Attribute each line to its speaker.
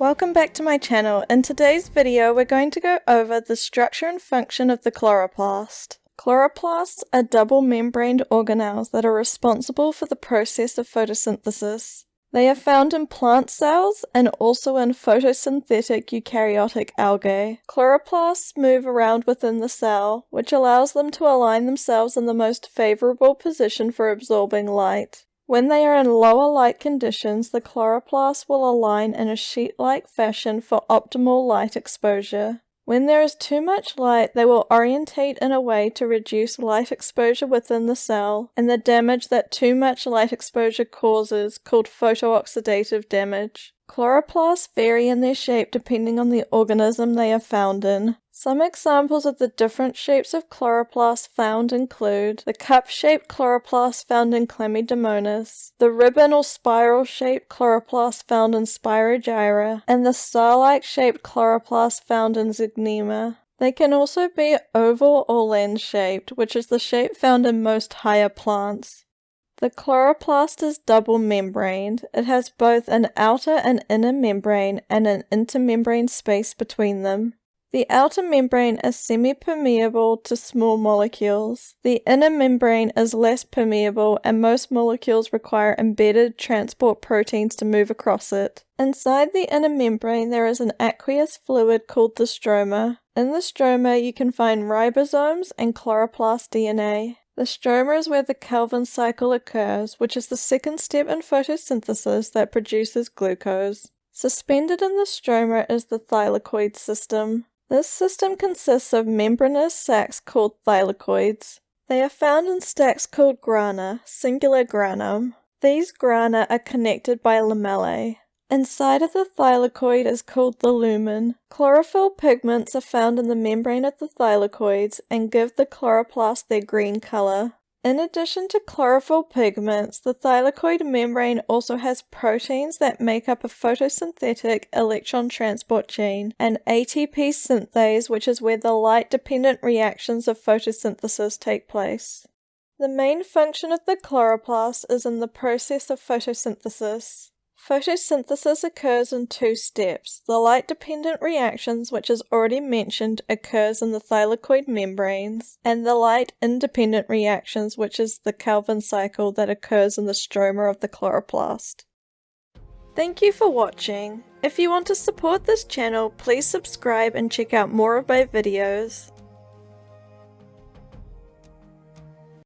Speaker 1: Welcome back to my channel. In today's video we're going to go over the structure and function of the chloroplast. Chloroplasts are double membraned organelles that are responsible for the process of photosynthesis. They are found in plant cells and also in photosynthetic eukaryotic algae. Chloroplasts move around within the cell, which allows them to align themselves in the most favorable position for absorbing light. When they are in lower light conditions, the chloroplasts will align in a sheet-like fashion for optimal light exposure. When there is too much light, they will orientate in a way to reduce light exposure within the cell and the damage that too much light exposure causes, called photooxidative damage. Chloroplasts vary in their shape depending on the organism they are found in. Some examples of the different shapes of chloroplasts found include the cup-shaped chloroplast found in Chlamydomonas, the ribbon or spiral-shaped chloroplast found in Spirogyra, and the star-like shaped chloroplast found in Zygnema. They can also be oval or lens-shaped, which is the shape found in most higher plants. The chloroplast is double membraned. It has both an outer and inner membrane and an intermembrane space between them. The outer membrane is semi-permeable to small molecules. The inner membrane is less permeable and most molecules require embedded transport proteins to move across it. Inside the inner membrane there is an aqueous fluid called the stroma. In the stroma you can find ribosomes and chloroplast DNA. The stroma is where the Calvin cycle occurs, which is the second step in photosynthesis that produces glucose. Suspended in the stroma is the thylakoid system. This system consists of membranous sacs called thylakoids. They are found in stacks called grana, singular granum. These grana are connected by lamellae. Inside of the thylakoid is called the lumen. Chlorophyll pigments are found in the membrane of the thylakoids and give the chloroplast their green color. In addition to chlorophyll pigments, the thylakoid membrane also has proteins that make up a photosynthetic electron transport chain, and ATP synthase, which is where the light-dependent reactions of photosynthesis take place. The main function of the chloroplast is in the process of photosynthesis. Photosynthesis occurs in two steps. The light-dependent reactions, which is already mentioned, occurs in the thylakoid membranes, and the light-independent reactions, which is the Calvin cycle that occurs in the stroma of the chloroplast. Thank you for watching. If you want to support this channel, please subscribe and check out more of my videos.